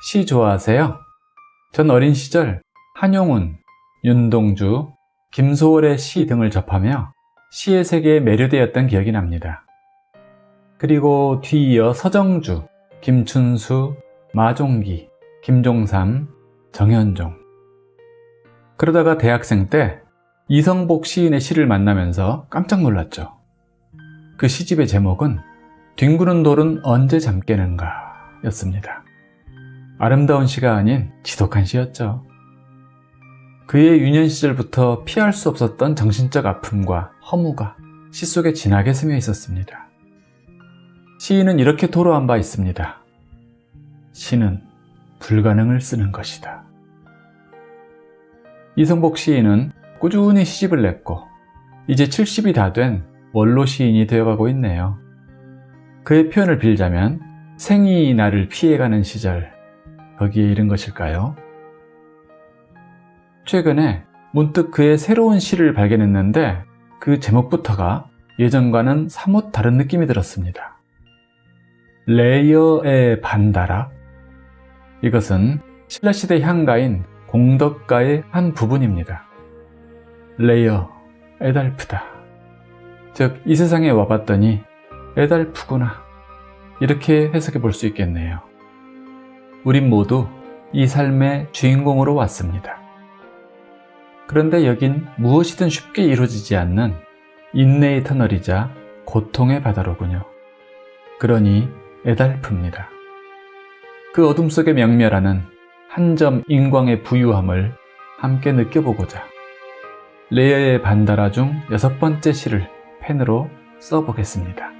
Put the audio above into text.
시 좋아하세요? 전 어린 시절 한용운, 윤동주, 김소월의 시 등을 접하며 시의 세계에 매료되었던 기억이 납니다. 그리고 뒤이어 서정주, 김춘수, 마종기, 김종삼, 정현종 그러다가 대학생 때 이성복 시인의 시를 만나면서 깜짝 놀랐죠. 그 시집의 제목은 뒹구는 돌은 언제 잠깨는가 였습니다. 아름다운 시가 아닌 지독한 시였죠. 그의 유년 시절부터 피할 수 없었던 정신적 아픔과 허무가 시 속에 진하게 스며 있었습니다. 시인은 이렇게 토로한 바 있습니다. 시는 불가능을 쓰는 것이다. 이성복 시인은 꾸준히 시집을 냈고 이제 70이 다 된 원로 시인이 되어가고 있네요. 그의 표현을 빌자면 생이 나를 피해가는 시절 거기에 이른 것일까요? 최근에 문득 그의 새로운 시를 발견했는데 그 제목부터가 예전과는 사뭇 다른 느낌이 들었습니다. 레이어의 반다락 이것은 신라시대 향가인 공덕가의 한 부분입니다. 레이어, 애달프다. 즉, 이 세상에 와봤더니 애달프구나. 이렇게 해석해 볼 수 있겠네요. 우린 모두 이 삶의 주인공으로 왔습니다. 그런데 여긴 무엇이든 쉽게 이루어지지 않는 인내의 터널이자 고통의 바다로군요. 그러니 애달픕니다. 그 어둠 속에 명멸하는 한 점 인광의 부유함을 함께 느껴보고자 레이어의 반다라 중 여섯 번째 시를 펜으로 써보겠습니다.